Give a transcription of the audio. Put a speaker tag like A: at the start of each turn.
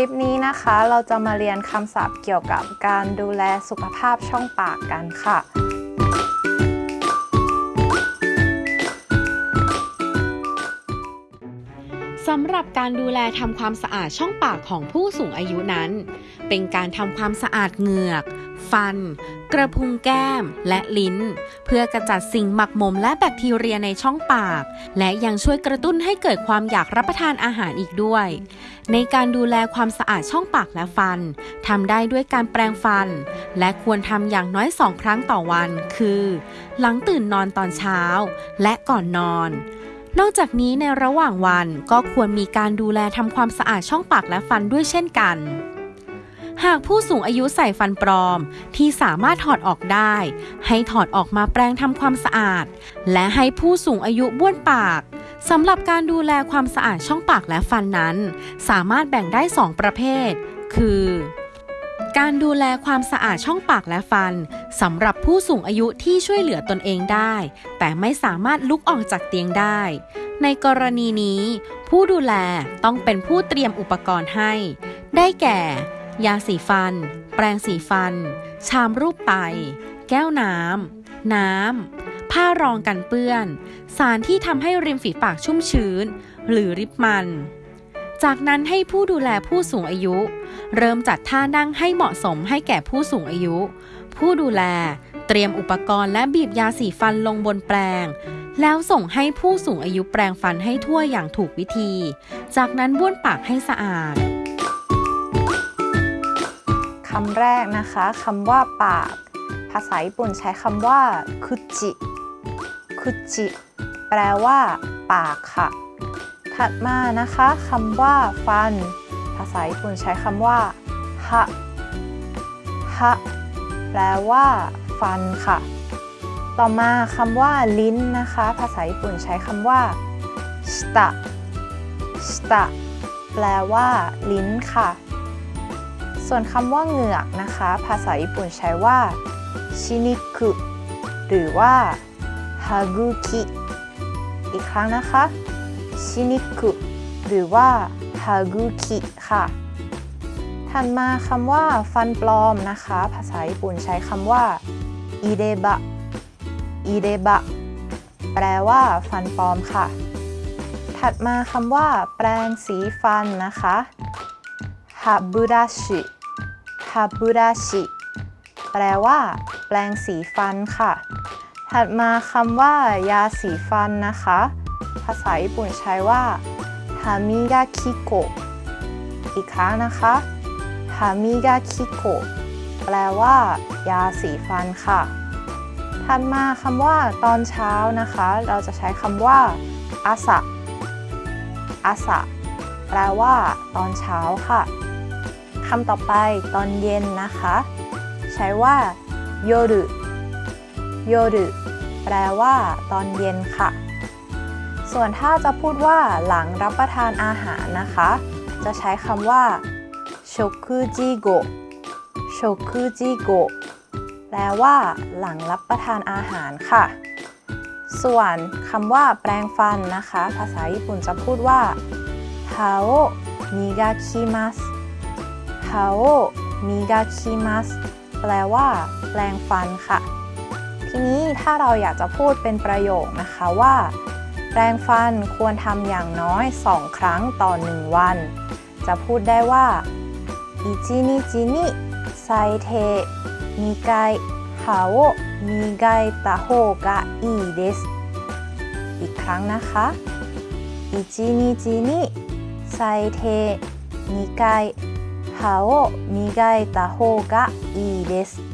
A: ลิปนี้นะคะเราจะมาเรียนคำศัพท์เกี่ยวกับการดูแลสุขภาพช่องปากกันค่ะ
B: สำหรับการดูแลทำความสะอาดช่องปากของผู้สูงอายุนั้น เป็นการทำความสะอาดเหงือก ฟัน กระพุ้งแก้ม และลิ้น เพื่อกระจัดสิ่งหมักหมมและแบคทีเรียในช่องปาก และยังช่วยกระตุ้นให้เกิดความอยากรับประทานอาหารอีกด้วย ในการดูแลความสะอาดช่องปากและฟันทำได้ด้วยการแปรงฟัน และควรทำอย่างน้อยสองครั้งต่อวัน คือ หลังตื่นนอนตอนเช้า และก่อนนอนนอกจากนี้ในระหว่างวันก็ควรมีการดูแลทำความสะอาดช่องปากและฟันด้วยเช่นกัน หากผู้สูงอายุใส่ฟันปลอมที่สามารถถอดออกได้ ให้ถอดออกมาแปรงทำความสะอาด และให้ผู้สูงอายุบ้วนปากสำหรับการดูแลความสะอาดช่องปากและฟันนั้น สามารถแบ่งได้ 2 ประเภท คือ การดูแลความสะอาดช่องปากและฟันสำหรับผู้สูงอายุที่ช่วยเหลือตนเองได้ แต่ไม่สามารถลุกออกจากเตียงได้ ในกรณีนี้ ผู้ดูแลต้องเป็นผู้เตรียมอุปกรณ์ให้ ได้แก่ ยาสีฟัน แปรงสีฟัน ชามรูปไต แก้วน้ำ น้ำ ผ้ารองกันเปื้อน สารที่ทำให้ริมฝีปากชุ่มชื้น หรือริบมัน จากนั้นให้ผู้ดูแลผู้สูงอายุ เริ่มจัดท่านั่งให้เหมาะสมให้แก่ผู้สูงอายุ ผู้ดูแลเตรียมอุปกรณ์และบีบยาสีฟันลงบนแปรงแล้วส่งให้ผู้สูงอายุแปรงฟันให้ทั่วอย่างถูกวิธี จากนั้นบ้วนปากให้สะอาด
A: คำแรกนะคะคำว่าปาก ภาษาญี่ปุ่นใช้คำว่าคุจิคุจิแปลว่า ปากค่ะ ถัดมานะคะคำว่าฟัน ภาษาญี่ปุ่นใช้คำว่าฮะฮะแปลว่า ฟันค่ะ ต่อมาคำว่าลิ้นนะคะ ภาษาญี่ปุ่นใช้คำว่าชิตะชิตะแปลว่า ลิ้นค่ะ ส่วนคำว่าเหงือกนะคะ ภาษาญี่ปุ่นใช้ว่าชินิคุหรือว่าฮากุคิอีกครั้งนะคะชินิคุหรือว่าฮากุคิค่ะ ถัดมาคำว่าฟันปลอมนะคะ ภาษาญี่ปุ่นใช้คำว่าอิเดบะอิเดบะแปลว่าฟันปลอมค่ะ ถัดมาคำว่า แปรงสีฟันนะคะฮาบุราชิ ฮาบุราชิ แปลว่า แปรงสีฟันค่ะ ถัดมาคำว่า ยาสีฟันนะคะ ภาษาญี่ปุ่นใช้ว่าฮามิกาคิโกอีกครั้งนะคะฮามิกาคิโกแปลว่า ยาสีฟันค่ะ ถัดมาคำว่า ตอนเช้านะคะ เราจะใช้คำว่าอาสะอาสะแปลว่า ตอนเช้าค่ะ คำต่อไปตอนเย็นนะคะ ใช้ว่าโยรุโยรุแปลว่า ตอนเย็นค่ะ ส่วนถ้าจะพูดว่าหลังรับประทานอาหารนะคะ จะใช้คำว่าโชคุจิโกโชคุจิโกแปลว่า หลังรับประทานอาหารค่ะ ส่วนคำว่า แปรงฟันนะคะ ภาษาญี่ปุ่นจะพูดว่าฮาโอมิกาคิมัส ฮาโอมิกาคิมัสแปลว่าแปรงฟันค่ะ ทีนี้ถ้าเราอยากจะพูดเป็นประโยคนะคะว่า แปรงฟันควรทำอย่างน้อย 2 ครั้งต่อ 1 วัน จะพูดได้ว่าอิจินิจินิไซเทมิไกฮาโอมิไกตาโฮกะอีเดสอีกครั้งนะคะอิจินิจินิไซเทมิไก 歯を磨いた方がいいです。